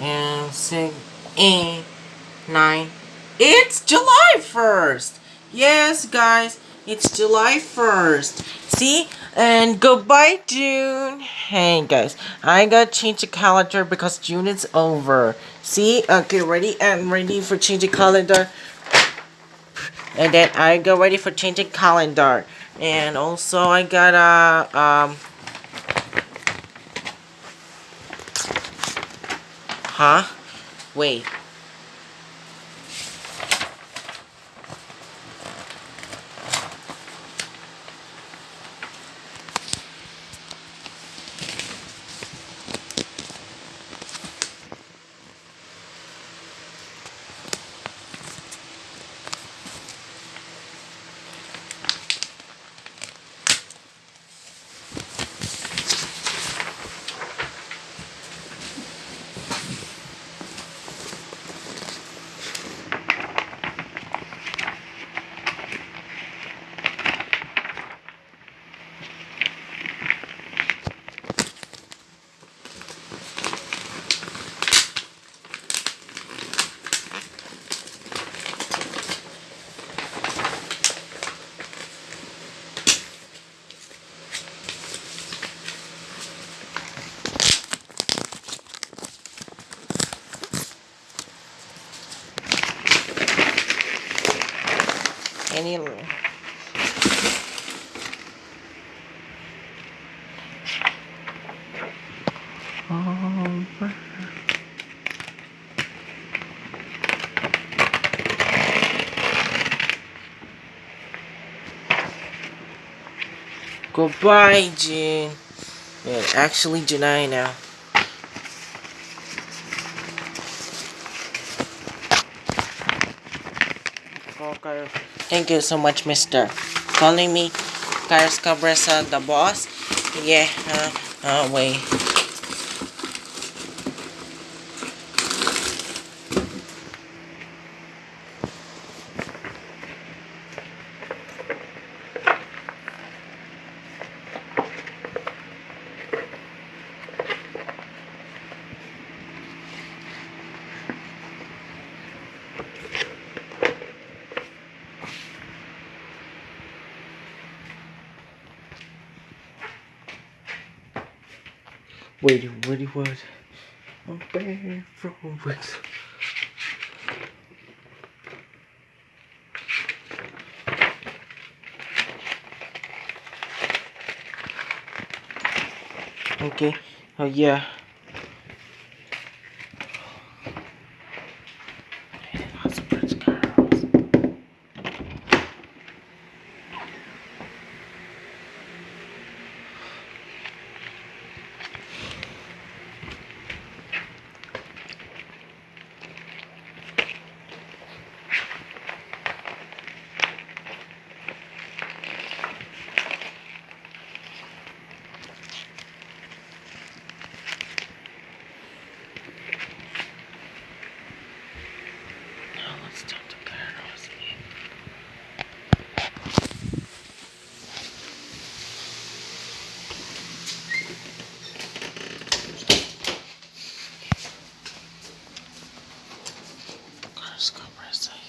and six, eight, nine. It's July 1st. Yes, guys, it's July 1st. See? And goodbye, June. Hey, guys, I got to change the calendar because June is over. See? Okay, ready? and ready for changing calendar. And then I got ready for changing calendar. And also I got a, um, huh? Wait. Any Goodbye, June. Yeah, actually July now. Thank you so much, mister. Calling me Carlos Cabresa, the boss? Yeah, uh, uh, wait. Wait, what he was? I'm bad from. Okay. Oh yeah. Let's go, Princess.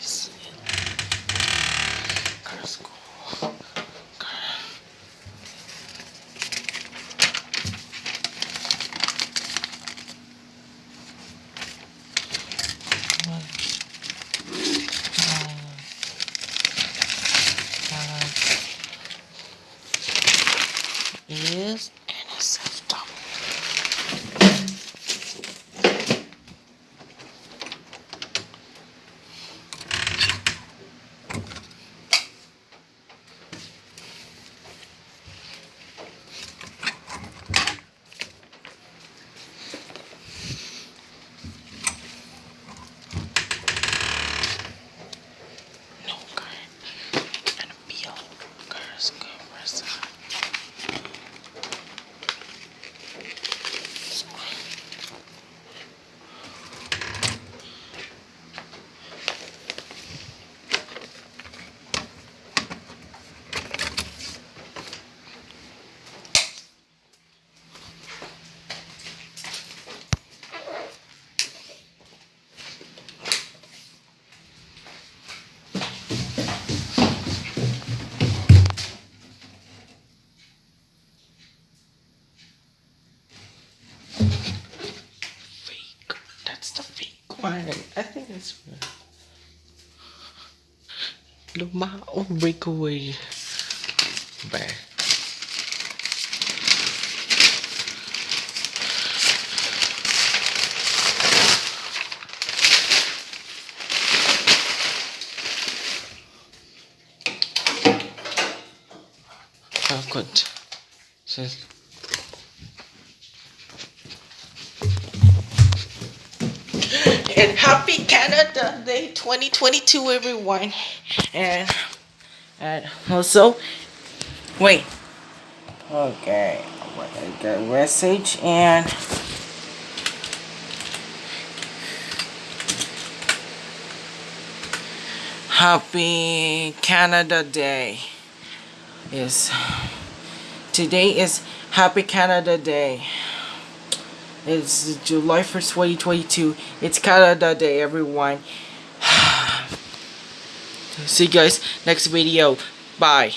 Fine. I think it's fine. Lumao breakaway. Bad. Oh, good. Says. And happy Canada Day 2022, everyone. And, and also, wait. Okay, I got message and. Happy Canada Day is today is Happy Canada Day. It's July 1st, 2022. It's Canada Day, everyone. See you guys next video. Bye.